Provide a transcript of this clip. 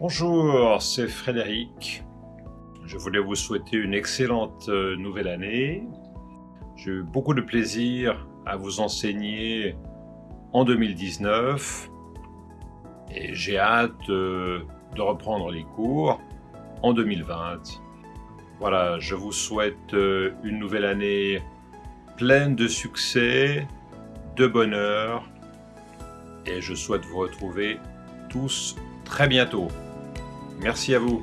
Bonjour, c'est Frédéric. Je voulais vous souhaiter une excellente euh, nouvelle année. J'ai eu beaucoup de plaisir à vous enseigner en 2019 et j'ai hâte euh, de reprendre les cours en 2020. Voilà, je vous souhaite euh, une nouvelle année pleine de succès, de bonheur et je souhaite vous retrouver tous très bientôt. Merci à vous.